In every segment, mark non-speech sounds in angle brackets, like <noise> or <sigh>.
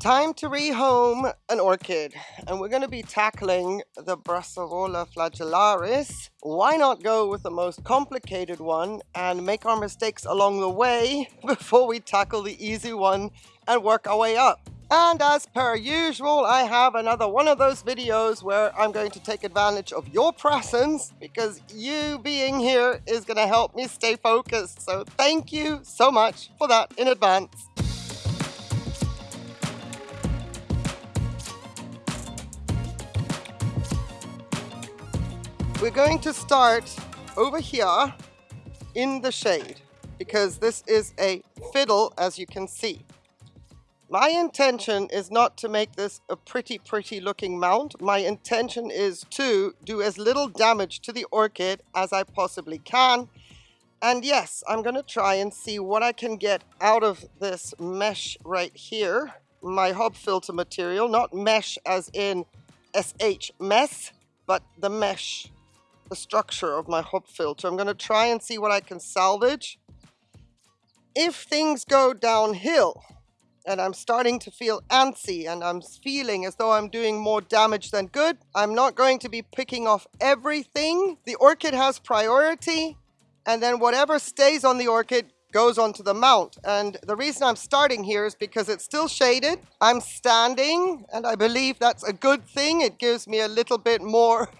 Time to rehome an orchid, and we're going to be tackling the Brassavola flagellaris. Why not go with the most complicated one and make our mistakes along the way <laughs> before we tackle the easy one and work our way up? And as per usual, I have another one of those videos where I'm going to take advantage of your presence because you being here is going to help me stay focused. So thank you so much for that in advance. We're going to start over here in the shade because this is a fiddle as you can see. My intention is not to make this a pretty pretty looking mount. My intention is to do as little damage to the orchid as I possibly can. And yes, I'm going to try and see what I can get out of this mesh right here. My hob filter material, not mesh as in SH mess, but the mesh the structure of my hob filter. I'm going to try and see what I can salvage. If things go downhill and I'm starting to feel antsy and I'm feeling as though I'm doing more damage than good, I'm not going to be picking off everything. The orchid has priority and then whatever stays on the orchid goes onto the mount. And the reason I'm starting here is because it's still shaded. I'm standing and I believe that's a good thing. It gives me a little bit more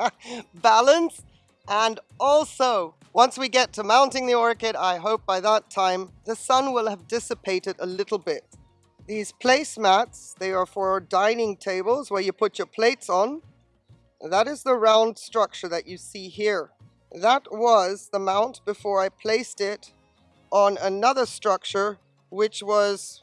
<laughs> balance. And also, once we get to mounting the orchid, I hope by that time the sun will have dissipated a little bit. These placemats, they are for dining tables where you put your plates on. That is the round structure that you see here. That was the mount before I placed it on another structure which was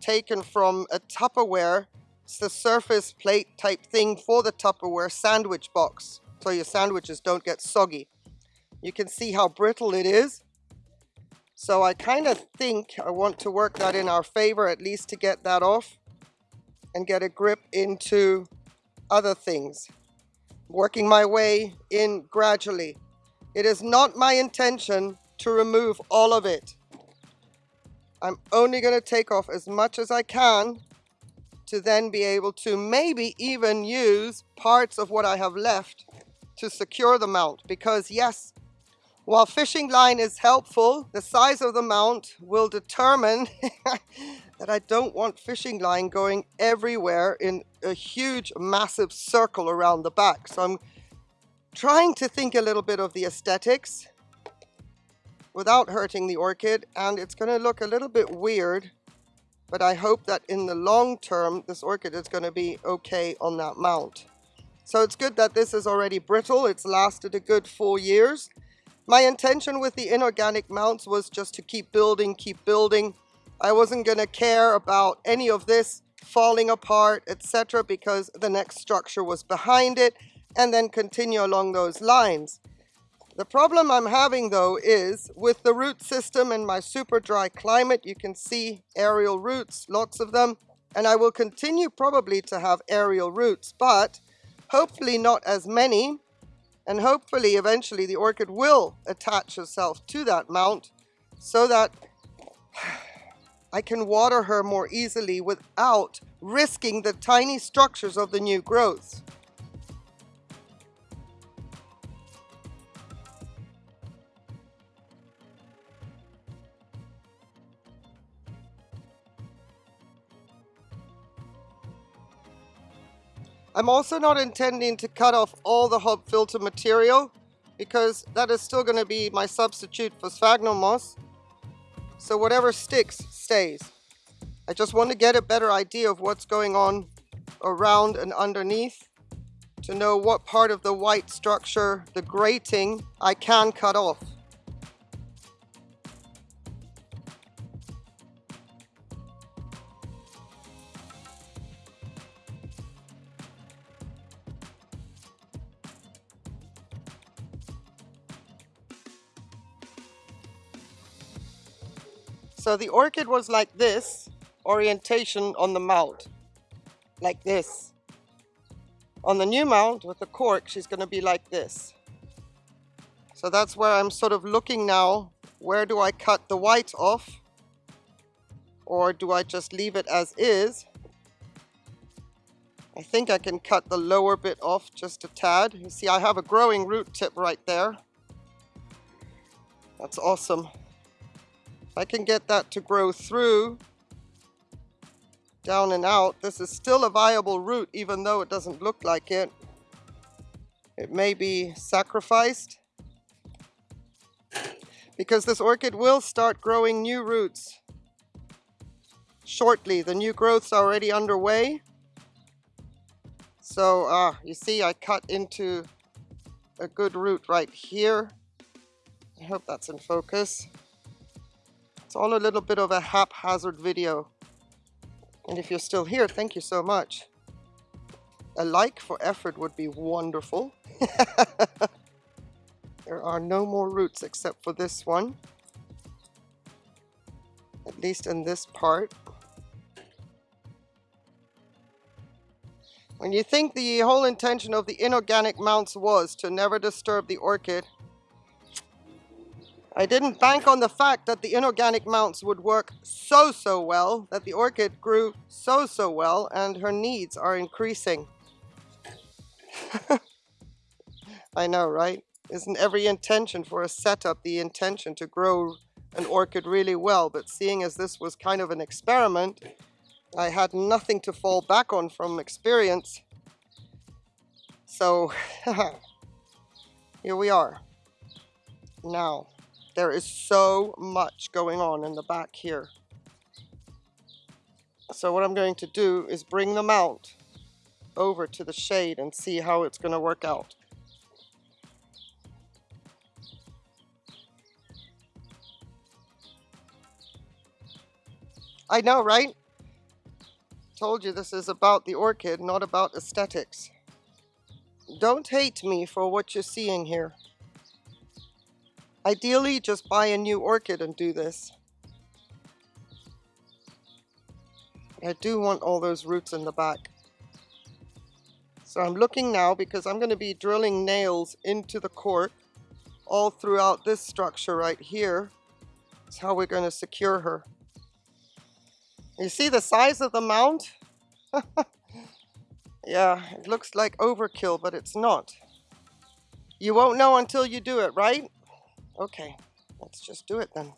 taken from a Tupperware. It's the surface plate type thing for the Tupperware sandwich box so your sandwiches don't get soggy. You can see how brittle it is. So I kind of think I want to work that in our favor at least to get that off and get a grip into other things. Working my way in gradually. It is not my intention to remove all of it. I'm only going to take off as much as I can to then be able to maybe even use parts of what I have left to secure the mount because yes, while fishing line is helpful, the size of the mount will determine <laughs> that I don't want fishing line going everywhere in a huge massive circle around the back. So I'm trying to think a little bit of the aesthetics without hurting the orchid and it's going to look a little bit weird but I hope that in the long term this orchid is going to be okay on that mount. So it's good that this is already brittle. It's lasted a good four years. My intention with the inorganic mounts was just to keep building, keep building. I wasn't going to care about any of this falling apart, etc. because the next structure was behind it and then continue along those lines. The problem I'm having though is with the root system in my super dry climate, you can see aerial roots, lots of them, and I will continue probably to have aerial roots, but hopefully not as many, and hopefully eventually the orchid will attach herself to that mount so that I can water her more easily without risking the tiny structures of the new growths. I'm also not intending to cut off all the hob filter material because that is still going to be my substitute for sphagnum moss. So whatever sticks, stays. I just want to get a better idea of what's going on around and underneath to know what part of the white structure, the grating, I can cut off. So the orchid was like this, orientation on the mount, like this. On the new mount with the cork, she's going to be like this. So that's where I'm sort of looking now. Where do I cut the white off? Or do I just leave it as is? I think I can cut the lower bit off just a tad. You see, I have a growing root tip right there. That's awesome. I can get that to grow through, down and out, this is still a viable root even though it doesn't look like it. It may be sacrificed because this orchid will start growing new roots shortly. The new growth's already underway. So, uh, you see I cut into a good root right here. I hope that's in focus. It's all a little bit of a haphazard video. And if you're still here, thank you so much. A like for effort would be wonderful. <laughs> there are no more roots except for this one. At least in this part. When you think the whole intention of the inorganic mounts was to never disturb the orchid, I didn't bank on the fact that the inorganic mounts would work so, so well, that the orchid grew so, so well, and her needs are increasing. <laughs> I know, right? Isn't every intention for a setup the intention to grow an orchid really well? But seeing as this was kind of an experiment, I had nothing to fall back on from experience. So, <laughs> here we are. Now, there is so much going on in the back here. So what I'm going to do is bring them out over to the shade and see how it's going to work out. I know, right? Told you this is about the orchid, not about aesthetics. Don't hate me for what you're seeing here. Ideally, just buy a new orchid and do this. I do want all those roots in the back. So I'm looking now because I'm going to be drilling nails into the cork all throughout this structure right here. That's how we're going to secure her. You see the size of the mount? <laughs> yeah, it looks like overkill, but it's not. You won't know until you do it, right? Okay, let's just do it then.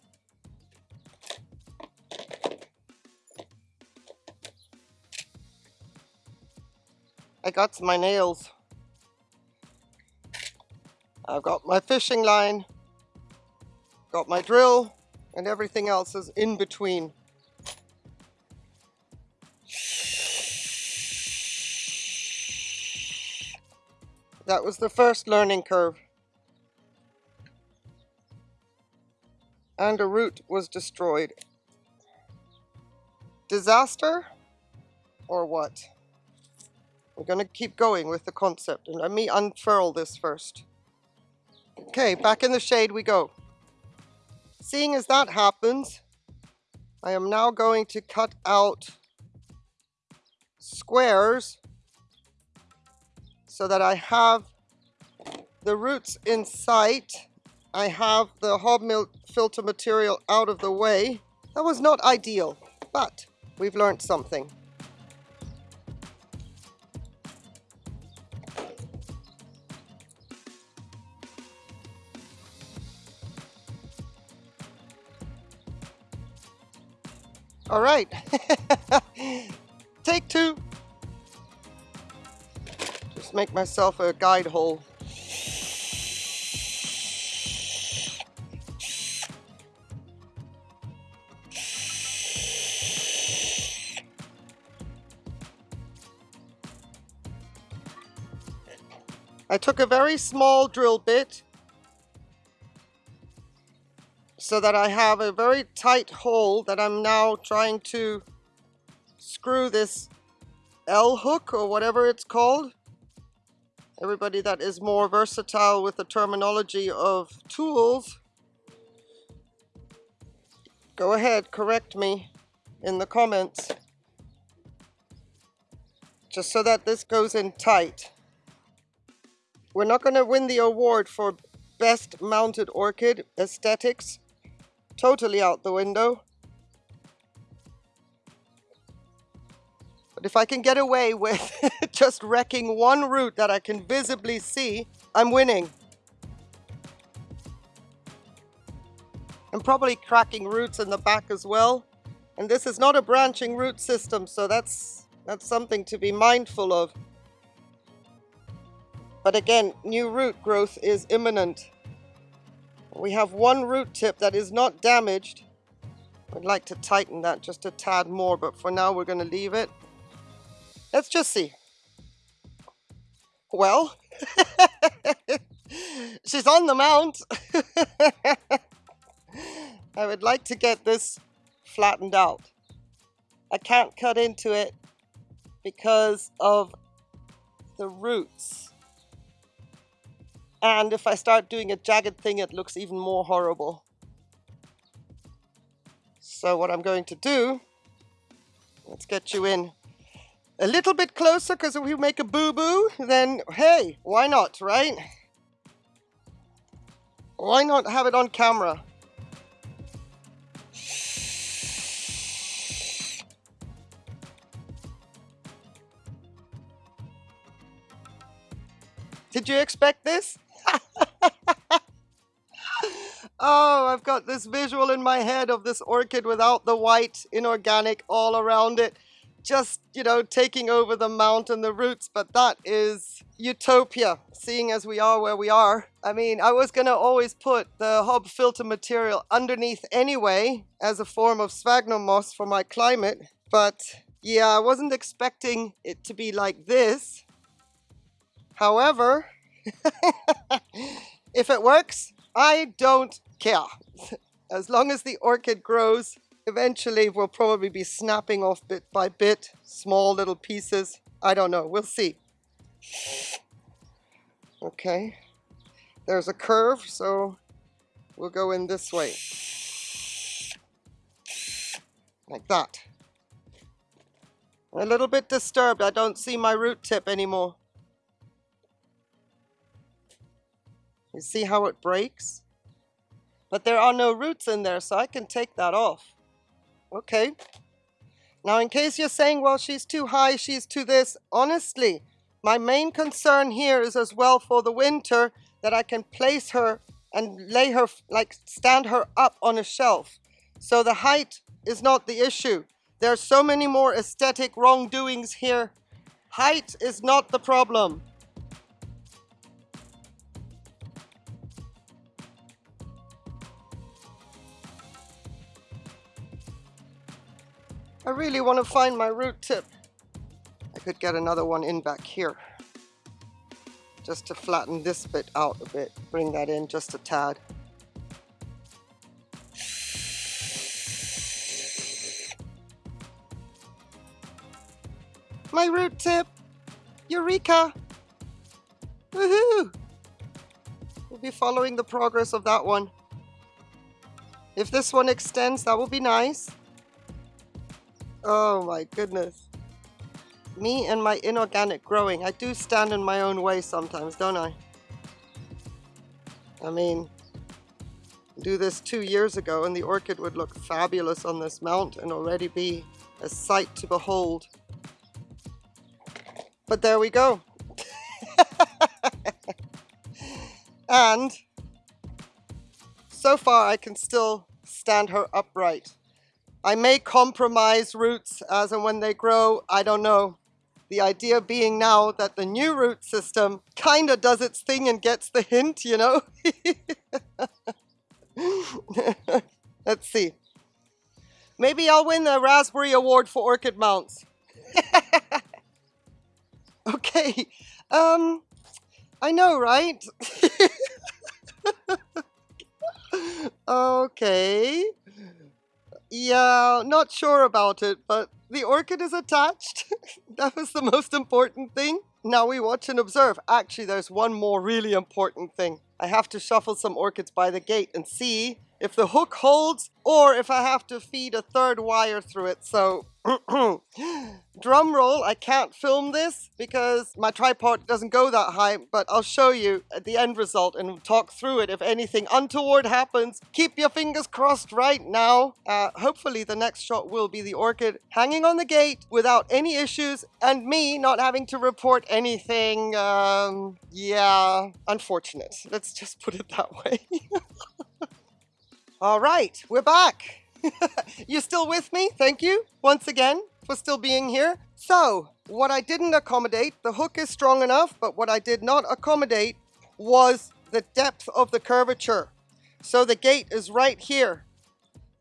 I got my nails. I've got my fishing line, got my drill, and everything else is in between. That was the first learning curve. And a root was destroyed. Disaster? Or what? We're going to keep going with the concept. And let me unfurl this first. Okay, back in the shade we go. Seeing as that happens, I am now going to cut out squares so that I have the roots in sight. I have the hob filter material out of the way. That was not ideal, but we've learned something. All right. <laughs> Take two just make myself a guide hole. I took a very small drill bit so that I have a very tight hole that I'm now trying to screw this L hook or whatever it's called everybody that is more versatile with the terminology of tools, go ahead, correct me in the comments. Just so that this goes in tight. We're not going to win the award for best mounted orchid aesthetics. Totally out the window. But if I can get away with <laughs> just wrecking one root that I can visibly see, I'm winning. I'm probably cracking roots in the back as well. And this is not a branching root system, so that's, that's something to be mindful of. But again, new root growth is imminent. We have one root tip that is not damaged. I'd like to tighten that just a tad more, but for now we're going to leave it. Let's just see. Well, <laughs> she's on the mount. <laughs> I would like to get this flattened out. I can't cut into it because of the roots. And if I start doing a jagged thing, it looks even more horrible. So what I'm going to do, let's get you in a little bit closer because if we make a boo-boo, then hey, why not, right? Why not have it on camera? Did you expect this? <laughs> oh, I've got this visual in my head of this orchid without the white inorganic all around it. Just, you know, taking over the mount and the roots, but that is utopia, seeing as we are where we are. I mean, I was gonna always put the hob filter material underneath anyway as a form of sphagnum moss for my climate, but yeah, I wasn't expecting it to be like this. However, <laughs> if it works, I don't care. As long as the orchid grows, eventually we'll probably be snapping off bit by bit, small little pieces. I don't know, we'll see. Okay, there's a curve, so we'll go in this way. Like that. A little bit disturbed, I don't see my root tip anymore. You see how it breaks? But there are no roots in there, so I can take that off. Okay. Now, in case you're saying, well, she's too high, she's too this, honestly, my main concern here is as well for the winter that I can place her and lay her, like stand her up on a shelf. So the height is not the issue. There are so many more aesthetic wrongdoings here. Height is not the problem. I really want to find my root tip. I could get another one in back here. Just to flatten this bit out a bit. Bring that in just a tad. My root tip! Eureka! Woohoo! We'll be following the progress of that one. If this one extends, that will be nice. Oh my goodness. Me and my inorganic growing. I do stand in my own way sometimes, don't I? I mean, do this two years ago and the orchid would look fabulous on this mount and already be a sight to behold. But there we go. <laughs> and so far I can still stand her upright. I may compromise roots as and when they grow, I don't know. The idea being now that the new root system kind of does its thing and gets the hint, you know? <laughs> Let's see. Maybe I'll win the Raspberry Award for Orchid Mounts. <laughs> okay. Um, I know, right? <laughs> okay. Yeah, not sure about it, but the orchid is attached. <laughs> that was the most important thing. Now we watch and observe. Actually, there's one more really important thing. I have to shuffle some orchids by the gate and see if the hook holds or if I have to feed a third wire through it. So <clears throat> drum roll, I can't film this because my tripod doesn't go that high, but I'll show you the end result and talk through it if anything untoward happens. Keep your fingers crossed right now. Uh, hopefully the next shot will be the orchid hanging on the gate without any issues and me not having to report anything, um, yeah, unfortunate. Let's just put it that <laughs> way. All right, we're back. <laughs> you still with me? Thank you once again for still being here. So, what I didn't accommodate, the hook is strong enough, but what I did not accommodate was the depth of the curvature. So the gate is right here.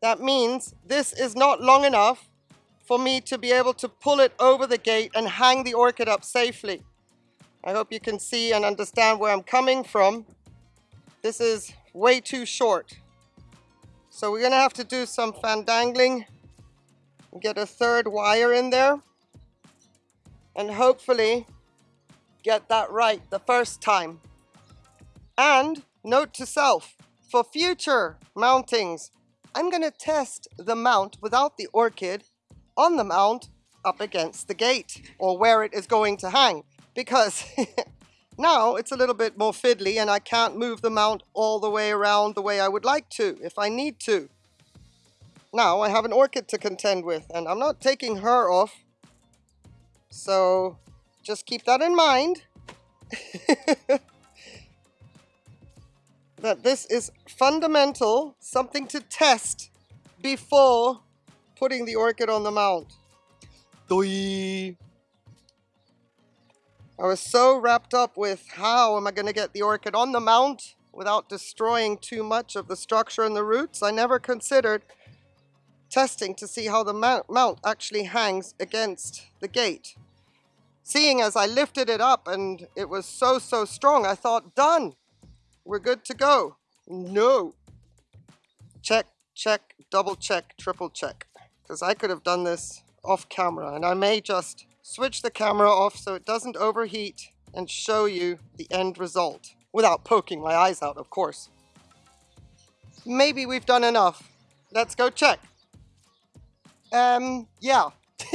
That means this is not long enough for me to be able to pull it over the gate and hang the orchid up safely. I hope you can see and understand where I'm coming from. This is way too short. So we're gonna have to do some fandangling, get a third wire in there, and hopefully get that right the first time. And note to self, for future mountings, I'm gonna test the mount without the orchid on the mount up against the gate or where it is going to hang because <laughs> Now it's a little bit more fiddly and I can't move the mount all the way around the way I would like to if I need to. Now I have an orchid to contend with and I'm not taking her off. So just keep that in mind. <laughs> that this is fundamental, something to test before putting the orchid on the mount. Doi. I was so wrapped up with how am I going to get the orchid on the mount without destroying too much of the structure and the roots. I never considered testing to see how the mount actually hangs against the gate. Seeing as I lifted it up and it was so, so strong, I thought, done. We're good to go. No. Check, check, double check, triple check. Because I could have done this off camera and I may just switch the camera off so it doesn't overheat and show you the end result without poking my eyes out, of course. Maybe we've done enough. Let's go check. Um, yeah. <laughs>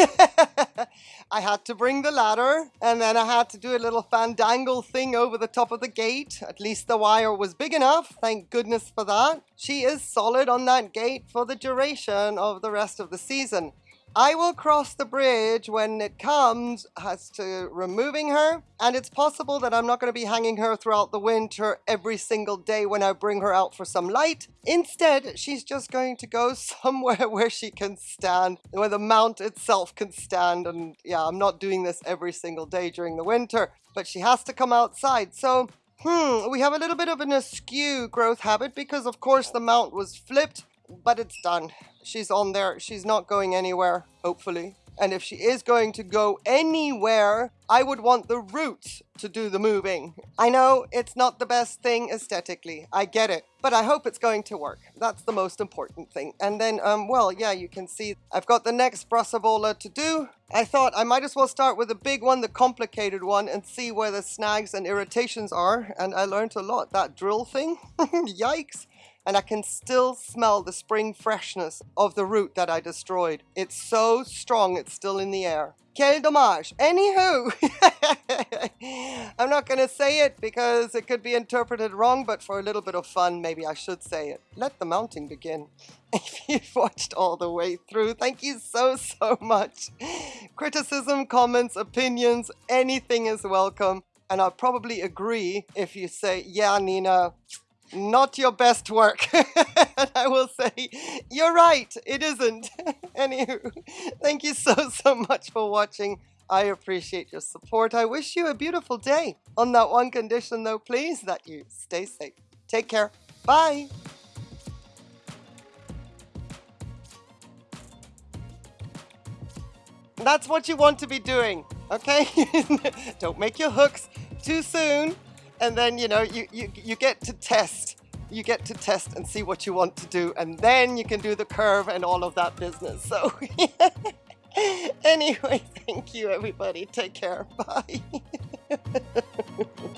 I had to bring the ladder and then I had to do a little fandangle thing over the top of the gate. At least the wire was big enough. Thank goodness for that. She is solid on that gate for the duration of the rest of the season. I will cross the bridge when it comes as to removing her, and it's possible that I'm not going to be hanging her throughout the winter every single day when I bring her out for some light. Instead, she's just going to go <laughs> somewhere where she can stand, where the mount itself can stand, and yeah, I'm not doing this every single day during the winter, but she has to come outside. So Hmm, we have a little bit of an askew growth habit because of course the mount was flipped but it's done. She's on there. She's not going anywhere, hopefully. And if she is going to go anywhere, I would want the roots to do the moving. I know it's not the best thing aesthetically. I get it. But I hope it's going to work. That's the most important thing. And then, um, well, yeah, you can see I've got the next Brassavola to do. I thought I might as well start with the big one, the complicated one, and see where the snags and irritations are. And I learned a lot. That drill thing, <laughs> yikes and I can still smell the spring freshness of the root that I destroyed. It's so strong, it's still in the air. Quel dommage. Anywho, <laughs> I'm not going to say it because it could be interpreted wrong, but for a little bit of fun, maybe I should say it. Let the mounting begin. <laughs> If you've watched all the way through, thank you so, so much. Criticism, comments, opinions, anything is welcome. And I'll probably agree if you say, yeah, Nina, not your best work. <laughs> and I will say, you're right, it isn't. <laughs> Anywho, thank you so, so much for watching. I appreciate your support. I wish you a beautiful day. On that one condition though, please, that you stay safe. Take care. Bye. That's what you want to be doing, okay? <laughs> Don't make your hooks too soon and then you know you, you you get to test you get to test and see what you want to do and then you can do the curve and all of that business. So <laughs> anyway thank you everybody. Take care. <laughs> Bye <laughs>